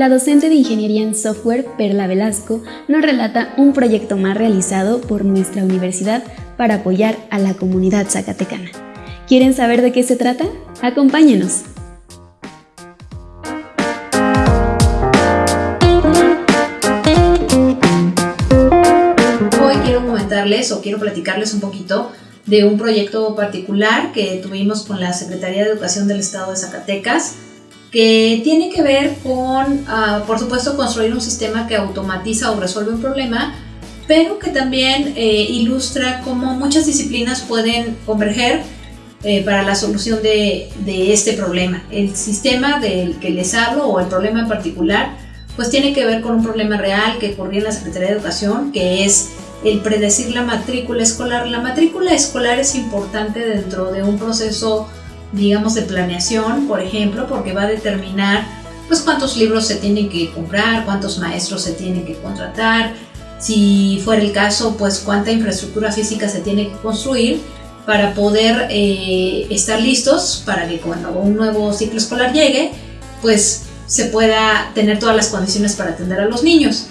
La docente de Ingeniería en Software, Perla Velasco, nos relata un proyecto más realizado por nuestra universidad para apoyar a la comunidad zacatecana. ¿Quieren saber de qué se trata? Acompáñenos. Hoy quiero comentarles o quiero platicarles un poquito de un proyecto particular que tuvimos con la Secretaría de Educación del Estado de Zacatecas, que tiene que ver con, ah, por supuesto, construir un sistema que automatiza o resuelve un problema, pero que también eh, ilustra cómo muchas disciplinas pueden converger eh, para la solución de, de, este problema. El sistema del que les hablo o el problema en particular, pues tiene que ver con un problema real que ocurrió en la Secretaría de Educación, que es el predecir la matrícula escolar. La matrícula escolar es importante dentro de un proceso, digamos, de planeación, por ejemplo, porque va a determinar pues cuántos libros se tienen que comprar, cuántos maestros se tienen que contratar, si fuera el caso, pues cuánta infraestructura física se tiene que construir para poder eh, estar listos para que cuando un nuevo ciclo escolar llegue, pues se pueda tener todas las condiciones para atender a los niños.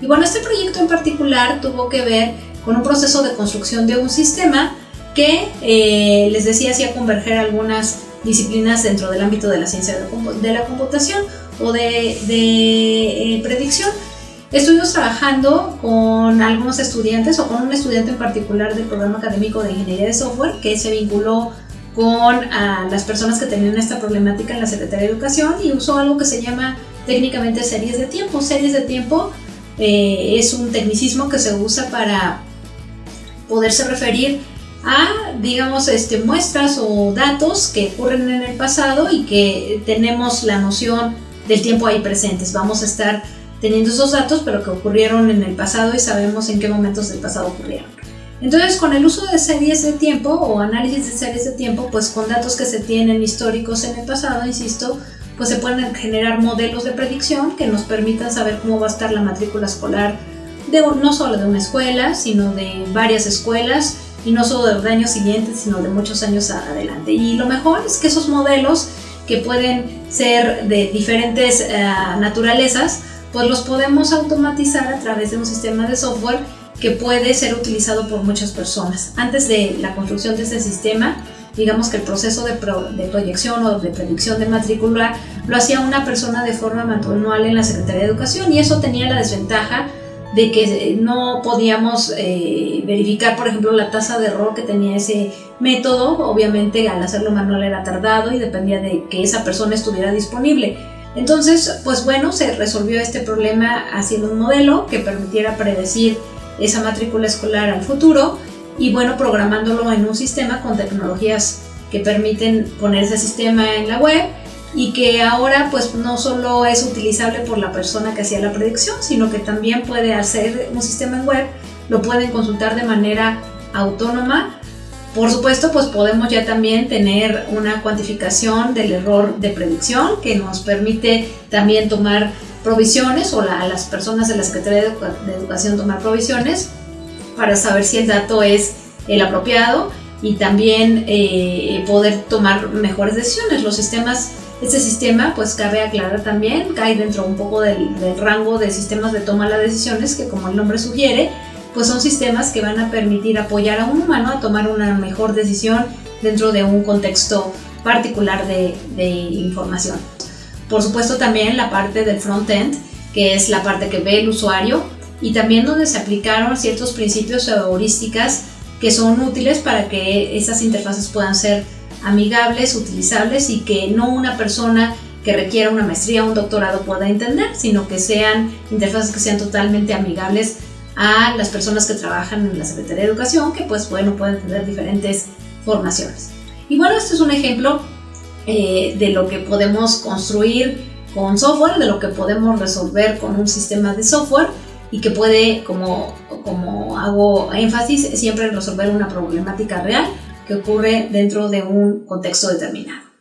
Y bueno, este proyecto en particular tuvo que ver con un proceso de construcción de un sistema que, eh, les decía, hacía converger algunas disciplinas dentro del ámbito de la ciencia de la computación o de, de eh, predicción. Estuvimos trabajando con algunos estudiantes o con un estudiante en particular del programa académico de ingeniería de software que se vinculó con a las personas que tenían esta problemática en la Secretaría de Educación y usó algo que se llama técnicamente series de tiempo. Series de tiempo eh, es un tecnicismo que se usa para poderse referir a, digamos, este, muestras o datos que ocurren en el pasado y que tenemos la noción del tiempo ahí presentes. Vamos a estar teniendo esos datos, pero que ocurrieron en el pasado y sabemos en qué momentos del pasado ocurrieron. Entonces, con el uso de series de tiempo o análisis de series de tiempo, pues con datos que se tienen históricos en el pasado, insisto, pues se pueden generar modelos de predicción que nos permitan saber cómo va a estar la matrícula escolar de no solo de una escuela, sino de varias escuelas y no solo de los años siguientes, sino de muchos años adelante. Y lo mejor es que esos modelos que pueden ser de diferentes eh, naturalezas, pues los podemos automatizar a través de un sistema de software que puede ser utilizado por muchas personas. Antes de la construcción de ese sistema, digamos que el proceso de, proyección o de predicción de matrícula lo hacía una persona de forma manual en la Secretaría de Educación y eso tenía la desventaja de que no podíamos eh, verificar, por ejemplo, la tasa de error que tenía ese método. Obviamente, al hacerlo manual era tardado y dependía de que esa persona estuviera disponible. Entonces, pues bueno, se resolvió este problema haciendo un modelo que permitiera predecir esa matrícula escolar al futuro y bueno, programándolo en un sistema con tecnologías que permiten poner ese sistema en la web y que ahora pues no solo es utilizable por la persona que hacía la predicción, sino que también puede hacer un sistema en web, lo pueden consultar de manera autónoma. Por supuesto, pues podemos ya también tener una cuantificación del error de predicción que nos permite también tomar provisiones o a las personas de la Secretaría de Educación tomar provisiones para saber si el dato es el apropiado y también eh, poder tomar mejores decisiones. Los sistemas, este sistema, pues cabe aclarar también, cae dentro un poco del, rango de sistemas de toma de decisiones que como el nombre sugiere, pues son sistemas que van a permitir apoyar a un humano a tomar una mejor decisión dentro de un contexto particular de, de información. Por supuesto también la parte del front-end, que es la parte que ve el usuario, y también donde se aplicaron ciertos principios o heurísticas que son útiles para que esas interfaces puedan ser amigables, utilizables y que no una persona que requiera una maestría o un doctorado pueda entender, sino que sean interfaces que sean totalmente amigables a las personas que trabajan en la Secretaría de Educación, que pues bueno, pueden tener diferentes formaciones. Y bueno, este es un ejemplo eh, de lo que podemos construir con software, de lo que podemos resolver con un sistema de software y que puede, como, como hago énfasis, siempre resolver una problemática real que ocurre dentro de un contexto determinado.